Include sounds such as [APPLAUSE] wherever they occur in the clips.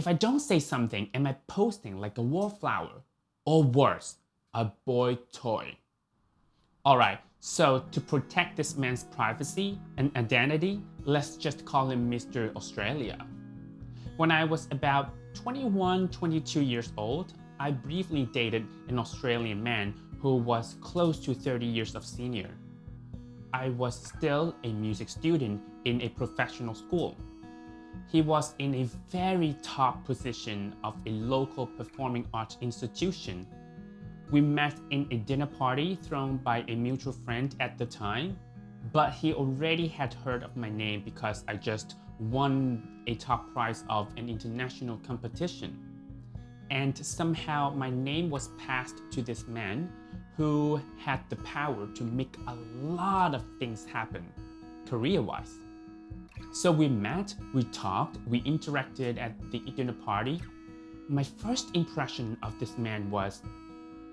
If I don't say something, am I posting like a wallflower? Or worse, a boy toy? Alright, so to protect this man's privacy and identity, let's just call him Mr. Australia. When I was about 21, 22 years old, I briefly dated an Australian man who was close to 30 years of senior. I was still a music student in a professional school. He was in a very top position of a local performing arts institution. We met in a dinner party thrown by a mutual friend at the time, but he already had heard of my name because I just won a top prize of an international competition. And somehow my name was passed to this man who had the power to make a lot of things happen, career-wise. So we met, we talked, we interacted at the dinner party. My first impression of this man was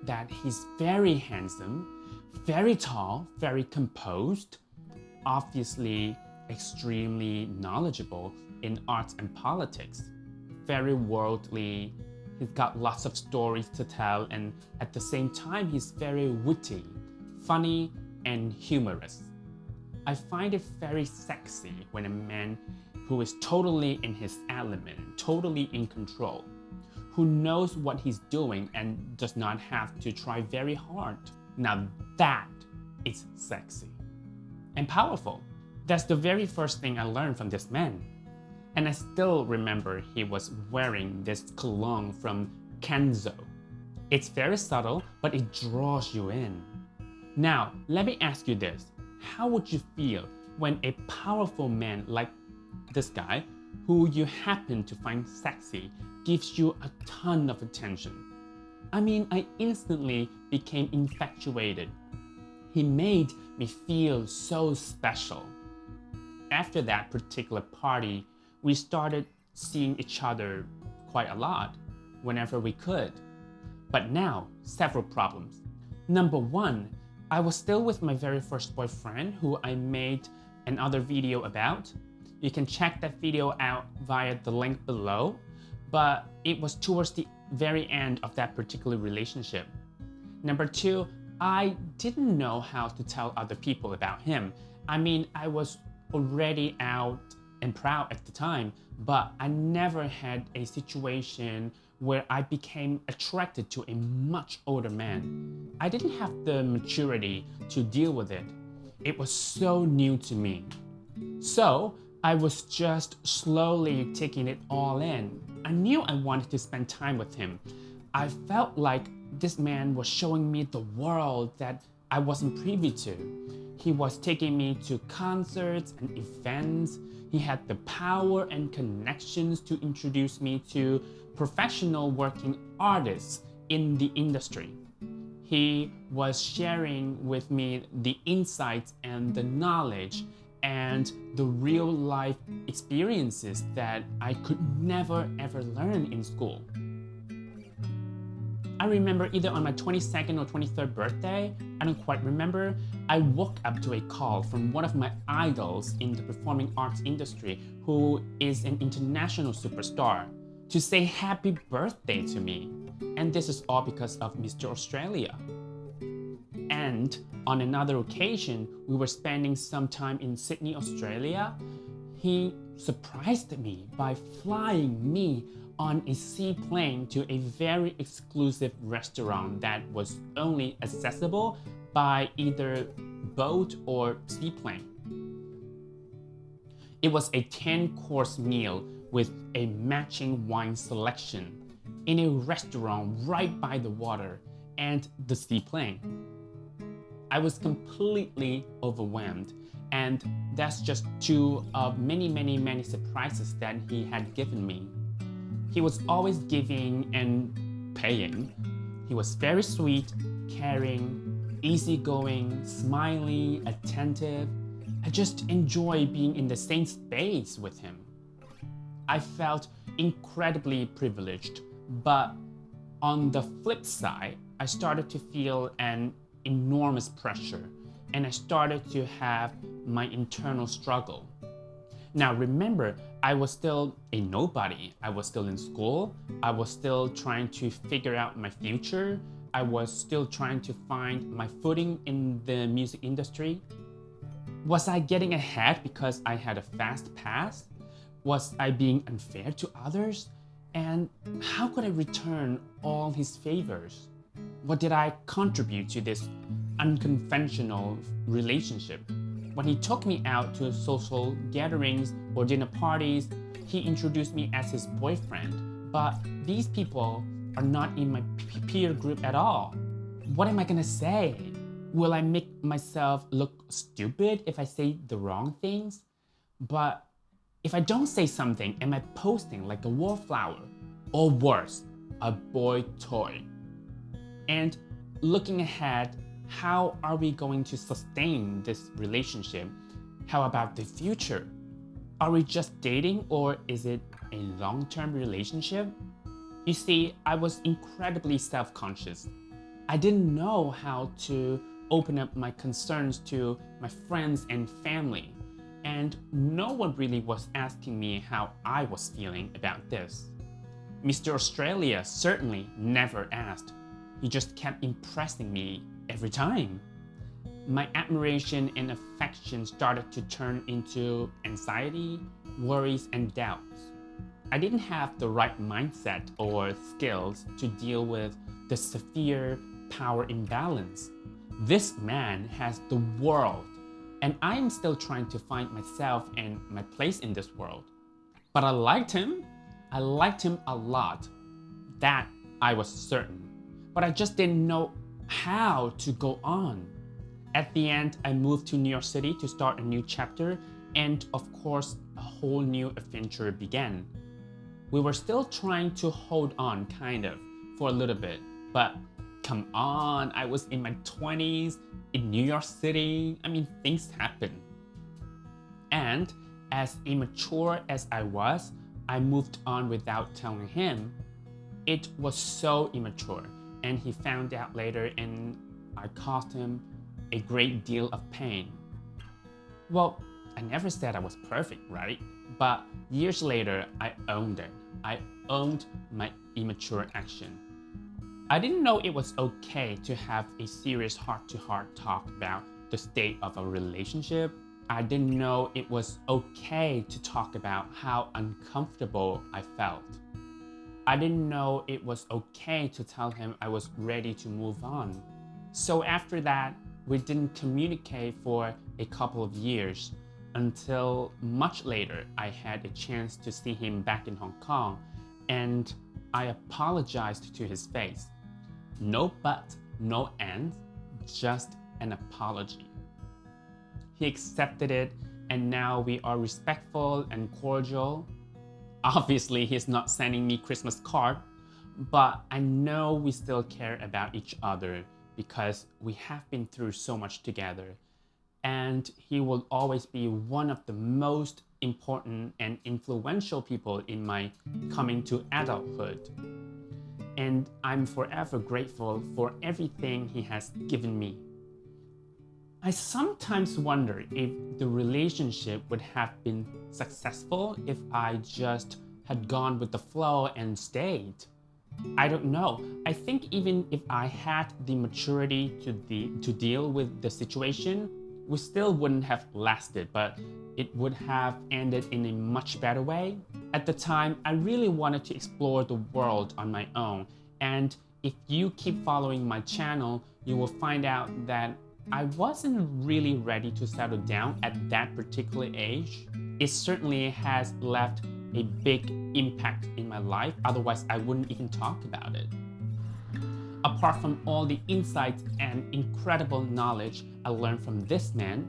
that he's very handsome, very tall, very composed, obviously extremely knowledgeable in arts and politics, very worldly, he's got lots of stories to tell and at the same time he's very witty, funny and humorous. I find it very sexy when a man who is totally in his element, totally in control, who knows what he's doing and does not have to try very hard. Now that is sexy and powerful. That's the very first thing I learned from this man. And I still remember he was wearing this cologne from Kenzo. It's very subtle, but it draws you in. Now, let me ask you this. How would you feel when a powerful man like this guy, who you happen to find sexy, gives you a ton of attention? I mean, I instantly became infatuated. He made me feel so special after that particular party, we started seeing each other quite a lot whenever we could. But now, several problems. Number one, I was still with my very first boyfriend who I made another video about. You can check that video out via the link below, but it was towards the very end of that particular relationship. Number two, I didn't know how to tell other people about him. I mean, I was already out and proud at the time, but I never had a situation where I became attracted to a much older man. I didn't have the maturity to deal with it. It was so new to me. So I was just slowly taking it all in. I knew I wanted to spend time with him. I felt like this man was showing me the world that I wasn't privy to. He was taking me to concerts and events. He had the power and connections to introduce me to professional working artists in the industry. He was sharing with me the insights and the knowledge and the real life experiences that I could never ever learn in school. I remember either on my 22nd or 23rd birthday, I don't quite remember, I woke up to a call from one of my idols in the performing arts industry who is an international superstar to say happy birthday to me. And this is all because of Mr. Australia. And on another occasion, we were spending some time in Sydney, Australia. He surprised me by flying me on a seaplane to a very exclusive restaurant that was only accessible by either boat or seaplane. It was a 10-course meal with a matching wine selection in a restaurant right by the water and the seaplane. I was completely overwhelmed and that's just two of many, many, many surprises that he had given me. He was always giving and paying. He was very sweet, caring, easygoing, smiley, attentive. I just enjoy being in the same space with him. I felt incredibly privileged, but on the flip side, I started to feel an enormous pressure and I started to have my internal struggle. Now remember, I was still a nobody. I was still in school. I was still trying to figure out my future. I was still trying to find my footing in the music industry. Was I getting ahead because I had a fast pass? Was I being unfair to others? And how could I return all his favors? What did I contribute to this unconventional relationship? When he took me out to social gatherings or dinner parties, he introduced me as his boyfriend. But these people are not in my peer group at all. What am I gonna say? Will I make myself look stupid if I say the wrong things? But if I don't say something, am I posting like a wallflower? Or worse, a boy toy? And looking ahead, how are we going to sustain this relationship? How about the future? Are we just dating or is it a long-term relationship? You see, I was incredibly self-conscious. I didn't know how to open up my concerns to my friends and family. And no one really was asking me how I was feeling about this. Mr. Australia certainly never asked. He just kept impressing me every time. My admiration and affection started to turn into anxiety, worries, and doubts. I didn't have the right mindset or skills to deal with the severe power imbalance. This man has the world, and I'm still trying to find myself and my place in this world. But I liked him. I liked him a lot. That I was certain. But I just didn't know how to go on. At the end, I moved to New York City to start a new chapter, and of course, a whole new adventure began. We were still trying to hold on, kind of, for a little bit, but come on, I was in my 20s, in New York City, I mean, things happen. And as immature as I was, I moved on without telling him. It was so immature and he found out later and I caused him a great deal of pain. Well, I never said I was perfect, right? But years later, I owned it. I owned my immature action. I didn't know it was okay to have a serious heart-to-heart -heart talk about the state of a relationship. I didn't know it was okay to talk about how uncomfortable I felt. I didn't know it was okay to tell him I was ready to move on. So after that, we didn't communicate for a couple of years until much later I had a chance to see him back in Hong Kong and I apologized to his face. No but, no and, just an apology. He accepted it and now we are respectful and cordial Obviously, he's not sending me Christmas card, but I know we still care about each other because we have been through so much together. And he will always be one of the most important and influential people in my coming to adulthood. And I'm forever grateful for everything he has given me. I sometimes wonder if the relationship would have been successful if I just had gone with the flow and stayed. I don't know. I think even if I had the maturity to, the, to deal with the situation, we still wouldn't have lasted, but it would have ended in a much better way. At the time, I really wanted to explore the world on my own. And if you keep following my channel, you will find out that I wasn't really ready to settle down at that particular age. It certainly has left a big impact in my life, otherwise I wouldn't even talk about it. Apart from all the insights and incredible knowledge I learned from this man,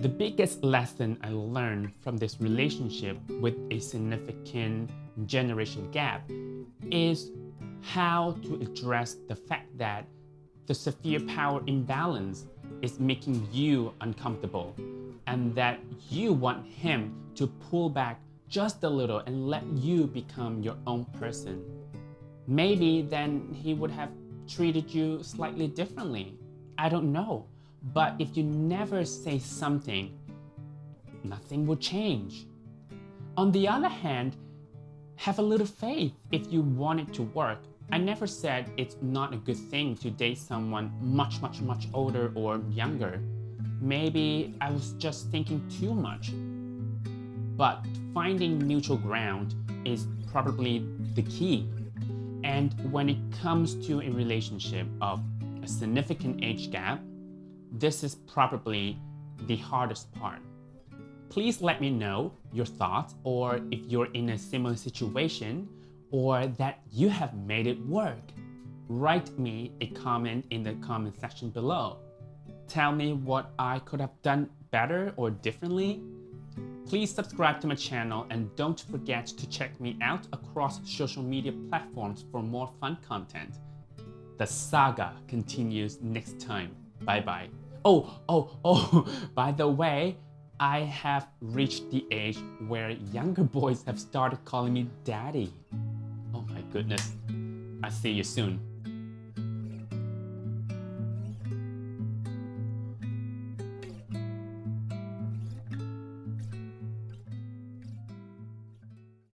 the biggest lesson I learned from this relationship with a significant generation gap is how to address the fact that the severe power imbalance is making you uncomfortable and that you want him to pull back just a little and let you become your own person. Maybe then he would have treated you slightly differently. I don't know. But if you never say something, nothing will change. On the other hand, have a little faith if you want it to work. I never said it's not a good thing to date someone much, much, much older or younger. Maybe I was just thinking too much. But finding mutual ground is probably the key. And when it comes to a relationship of a significant age gap, this is probably the hardest part. Please let me know your thoughts or if you're in a similar situation or that you have made it work. Write me a comment in the comment section below. Tell me what I could have done better or differently. Please subscribe to my channel and don't forget to check me out across social media platforms for more fun content. The saga continues next time. Bye bye. Oh, oh, oh, [LAUGHS] by the way, I have reached the age where younger boys have started calling me daddy. Oh my goodness. I'll see you soon.